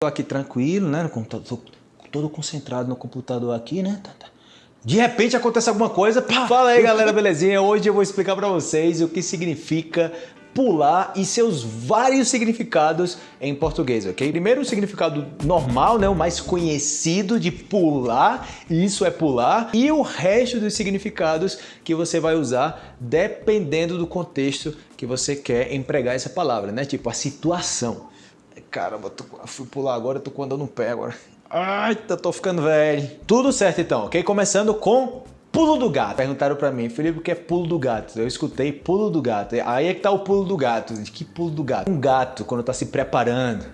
Tô aqui tranquilo, né? Tô todo concentrado no computador aqui, né? Tá, tá. De repente acontece alguma coisa, pá! Fala aí galera, belezinha? Hoje eu vou explicar para vocês o que significa pular e seus vários significados em português, ok? Primeiro o significado normal, né, o mais conhecido de pular, isso é pular, e o resto dos significados que você vai usar dependendo do contexto que você quer empregar essa palavra, né? Tipo a situação. Caramba, tô, fui pular agora, tô andando no pé agora. Ai, tô ficando velho. Tudo certo então, ok? Começando com pulo do gato. Perguntaram pra mim, Felipe, o que é pulo do gato? Eu escutei pulo do gato. Aí é que tá o pulo do gato. Que pulo do gato? Um gato, quando tá se preparando,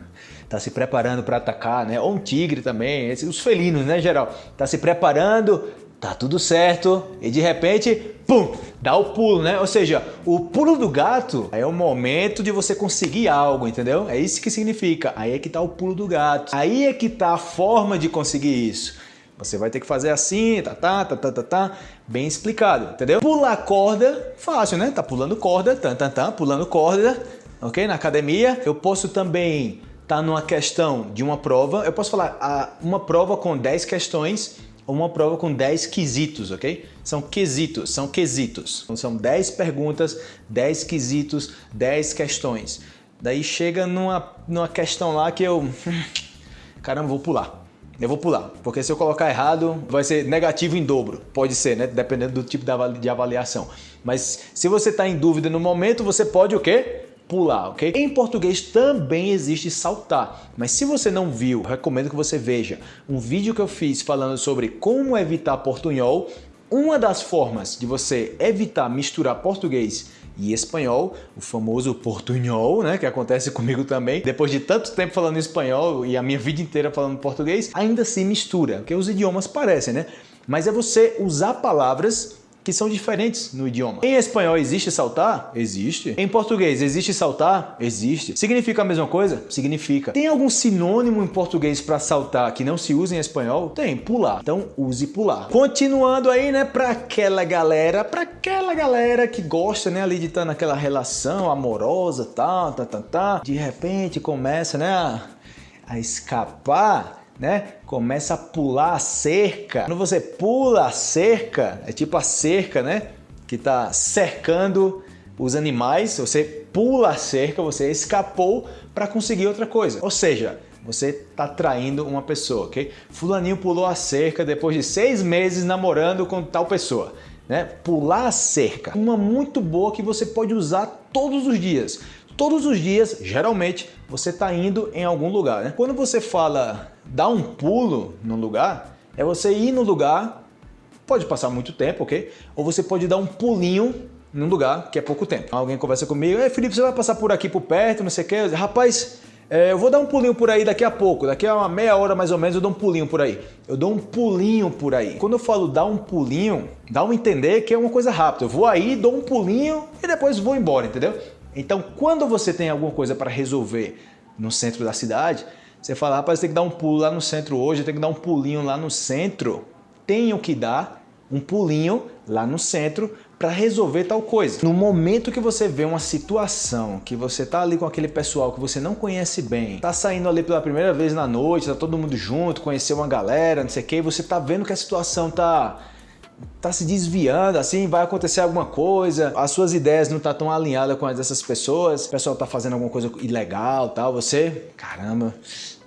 tá se preparando para atacar, né? Ou um tigre também, os felinos, né, geral? Tá se preparando, tá tudo certo, e de repente, pum, dá o pulo, né? Ou seja, o pulo do gato é o momento de você conseguir algo, entendeu? É isso que significa. Aí é que tá o pulo do gato. Aí é que tá a forma de conseguir isso. Você vai ter que fazer assim, tá, tá, tá, tá, tá, tá, bem explicado, entendeu? Pular corda, fácil, né? Tá pulando corda, tá, tá, tá, pulando corda, ok? Na academia. Eu posso também tá numa questão de uma prova, eu posso falar uma prova com 10 questões uma prova com 10 quesitos, ok? São quesitos, são quesitos. Então, são 10 perguntas, 10 quesitos, 10 questões. Daí chega numa, numa questão lá que eu... Caramba, vou pular. Eu vou pular, porque se eu colocar errado, vai ser negativo em dobro. Pode ser, né? Dependendo do tipo de avaliação. Mas se você está em dúvida no momento, você pode o quê? Pular, ok? Em português também existe saltar, mas se você não viu, recomendo que você veja um vídeo que eu fiz falando sobre como evitar portunhol. Uma das formas de você evitar misturar português e espanhol, o famoso portunhol, né, que acontece comigo também. Depois de tanto tempo falando espanhol e a minha vida inteira falando português, ainda se mistura, porque os idiomas parecem, né? Mas é você usar palavras que são diferentes no idioma. Em espanhol existe saltar? Existe. Em português existe saltar? Existe. Significa a mesma coisa? Significa. Tem algum sinônimo em português para saltar que não se usa em espanhol? Tem, pular. Então use pular. Continuando aí, né, para aquela galera, para aquela galera que gosta, né, ali de estar naquela relação amorosa, tal, tá, tá, tá, de repente começa, né, a, a escapar né? Começa a pular a cerca. Quando você pula a cerca, é tipo a cerca, né? Que está cercando os animais. Você pula a cerca, você escapou para conseguir outra coisa. Ou seja, você está traindo uma pessoa, ok? Fulaninho pulou a cerca depois de seis meses namorando com tal pessoa. Né? Pular a cerca. Uma muito boa que você pode usar todos os dias. Todos os dias, geralmente, você está indo em algum lugar. Né? Quando você fala dar um pulo no lugar, é você ir no lugar, pode passar muito tempo, ok? Ou você pode dar um pulinho num lugar que é pouco tempo. Alguém conversa comigo, Ei, Felipe, você vai passar por aqui por perto, não sei o quê. Rapaz, é, eu vou dar um pulinho por aí daqui a pouco, daqui a uma meia hora mais ou menos eu dou um pulinho por aí. Eu dou um pulinho por aí. Quando eu falo dar um pulinho, dá um entender que é uma coisa rápida. Eu vou aí, dou um pulinho e depois vou embora, entendeu? Então, quando você tem alguma coisa para resolver no centro da cidade, você fala, rapaz, tem que dar um pulo lá no centro hoje, tem que dar um pulinho lá no centro. Tenho que dar um pulinho lá no centro para resolver tal coisa. No momento que você vê uma situação que você tá ali com aquele pessoal que você não conhece bem, tá saindo ali pela primeira vez na noite, tá todo mundo junto, conheceu uma galera, não sei o que, você tá vendo que a situação tá tá se desviando, assim, vai acontecer alguma coisa, as suas ideias não tá tão alinhadas com as dessas pessoas, o pessoal tá fazendo alguma coisa ilegal, tal, você, caramba,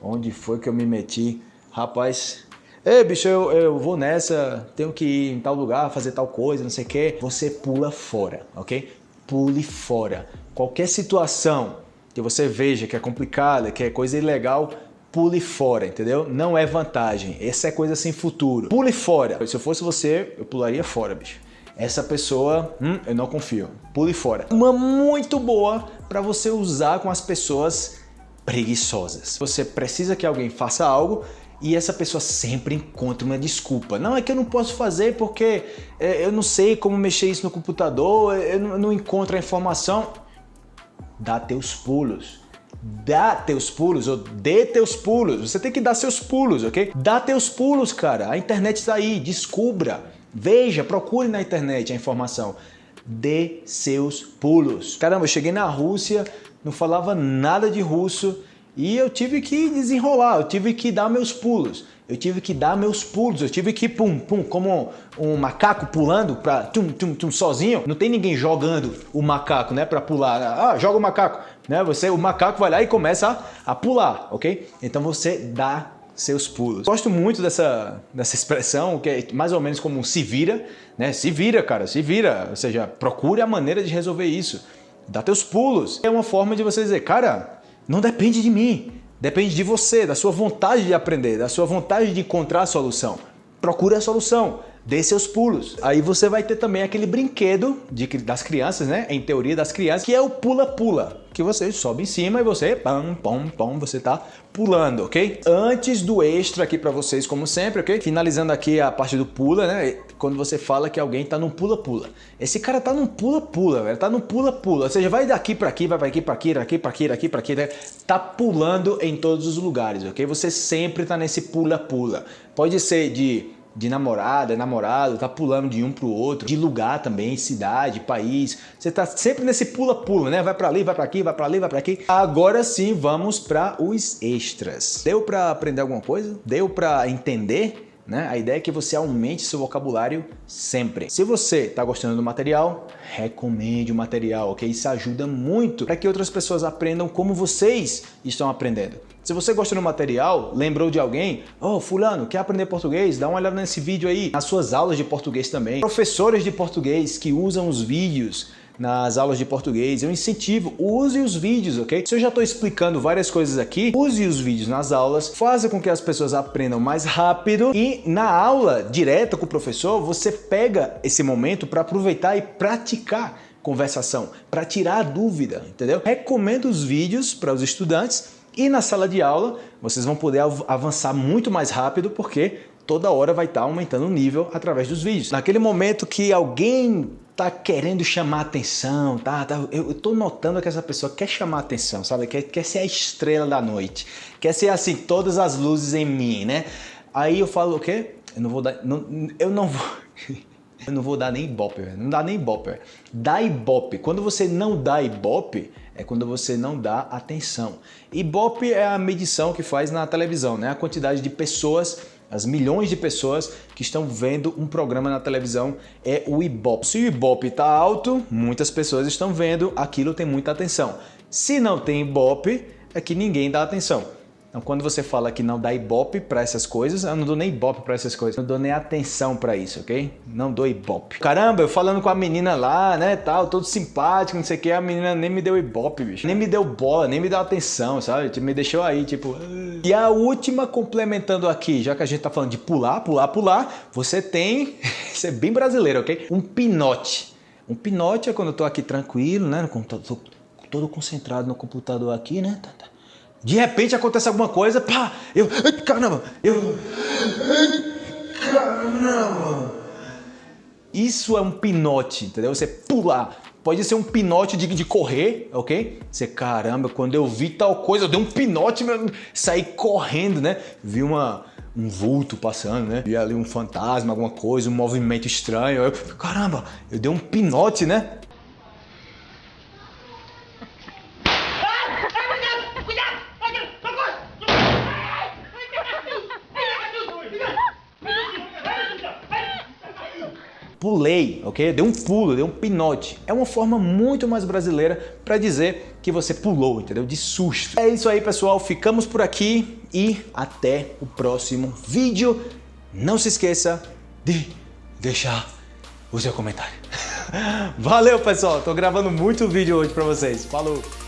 onde foi que eu me meti? Rapaz, Ei, bicho, eu, eu vou nessa, tenho que ir em tal lugar, fazer tal coisa, não sei o que. Você pula fora, ok? Pule fora. Qualquer situação que você veja que é complicada, que é coisa ilegal, pule fora, entendeu? Não é vantagem. Essa é coisa sem futuro. Pule fora. Se eu fosse você, eu pularia fora, bicho. Essa pessoa, hum, eu não confio. Pule fora. Uma muito boa para você usar com as pessoas preguiçosas. Você precisa que alguém faça algo e essa pessoa sempre encontra uma desculpa. Não, é que eu não posso fazer porque é, eu não sei como mexer isso no computador, eu não, eu não encontro a informação. Dá teus pulos dá teus pulos ou dê teus pulos. Você tem que dar seus pulos, ok? Dá teus pulos, cara. A internet está aí, descubra. Veja, procure na internet a informação. Dê seus pulos. Caramba, eu cheguei na Rússia, não falava nada de russo E eu tive que desenrolar, eu tive que dar meus pulos. Eu tive que dar meus pulos, eu tive que pum, pum, como um macaco pulando para tum, tum, tum, sozinho. Não tem ninguém jogando o macaco, né, para pular. Ah, joga o macaco, né? Você, o macaco vai lá e começa a, a pular, ok? Então você dá seus pulos. Gosto muito dessa, dessa expressão, que é mais ou menos como se vira, né? Se vira, cara, se vira. Ou seja, procure a maneira de resolver isso. Dá teus pulos. É uma forma de você dizer, cara, não depende de mim. Depende de você, da sua vontade de aprender, da sua vontade de encontrar a solução. Procure a solução, dê seus pulos. Aí você vai ter também aquele brinquedo de, das crianças, né? Em teoria das crianças, que é o pula-pula. Que você sobe em cima e você, pam, pam, pam, você tá pulando, ok? Antes do extra aqui para vocês, como sempre, ok? Finalizando aqui a parte do pula, né? quando você fala que alguém tá num pula-pula. Esse cara tá num pula-pula, velho. Tá num pula-pula. Ou seja, vai daqui para aqui, vai para aqui, para aqui, daqui para aqui, daqui para aqui, né? Tá pulando em todos os lugares, ok? Você sempre tá nesse pula-pula. Pode ser de de namorada, namorado, tá pulando de um pro outro, de lugar também, cidade, país. Você tá sempre nesse pula-pula, né? Vai para ali, vai para aqui, vai para ali, vai para aqui. Agora sim, vamos para os extras. Deu para aprender alguma coisa? Deu para entender? Né? A ideia é que você aumente seu vocabulário sempre. Se você está gostando do material, recomende o material, ok? Isso ajuda muito para que outras pessoas aprendam como vocês estão aprendendo. Se você gosta do material, lembrou de alguém, oh, fulano, quer aprender português? Dá uma olhada nesse vídeo aí, nas suas aulas de português também. Professores de português que usam os vídeos nas aulas de português. Eu incentivo, use os vídeos, ok? Se eu já estou explicando várias coisas aqui, use os vídeos nas aulas, faça com que as pessoas aprendam mais rápido e na aula direta com o professor, você pega esse momento para aproveitar e praticar conversação, para tirar a dúvida, entendeu? Recomendo os vídeos para os estudantes e na sala de aula vocês vão poder avançar muito mais rápido porque toda hora vai estar tá aumentando o nível através dos vídeos. Naquele momento que alguém tá querendo chamar atenção, tá, tá? Eu, eu tô notando que essa pessoa quer chamar atenção, sabe? Quer, quer ser a estrela da noite, quer ser assim, todas as luzes em mim, né? Aí eu falo o quê? Eu não vou dar, não, eu não vou... Eu não vou dar nem ibope, não dá nem ibope. Dá ibope. Quando você não dá ibope, é quando você não dá atenção. Ibope é a medição que faz na televisão, né? A quantidade de pessoas as milhões de pessoas que estão vendo um programa na televisão é o Ibope. Se o Ibope está alto, muitas pessoas estão vendo, aquilo tem muita atenção. Se não tem Ibope, é que ninguém dá atenção. Então, quando você fala que não dá ibope para essas coisas, eu não dou nem ibope para essas coisas, não dou nem atenção para isso, ok? Não dou ibope. Caramba, eu falando com a menina lá, né, tal, todo simpático, não sei o que, a menina nem me deu ibope, bicho. Nem me deu bola, nem me deu atenção, sabe? Tipo, me deixou aí, tipo... E a última, complementando aqui, já que a gente tá falando de pular, pular, pular, você tem... Isso é bem brasileiro, ok? Um pinote. Um pinote é quando eu tô aqui tranquilo, né, tô todo concentrado no computador aqui, né, tá, tá. De repente acontece alguma coisa, pá, eu, caramba, eu, caramba. Isso é um pinote, entendeu? Você pular. Pode ser um pinote de, de correr, ok? Você, caramba, quando eu vi tal coisa, eu dei um pinote, saí correndo, né? Vi uma, um vulto passando, né? Vi ali um fantasma, alguma coisa, um movimento estranho. Eu, caramba, eu dei um pinote, né? Ok? Deu um pulo, deu um pinote. É uma forma muito mais brasileira para dizer que você pulou, entendeu? De susto. É isso aí, pessoal. Ficamos por aqui e até o próximo vídeo. Não se esqueça de deixar o seu comentário. Valeu, pessoal. Tô gravando muito vídeo hoje para vocês. Falou!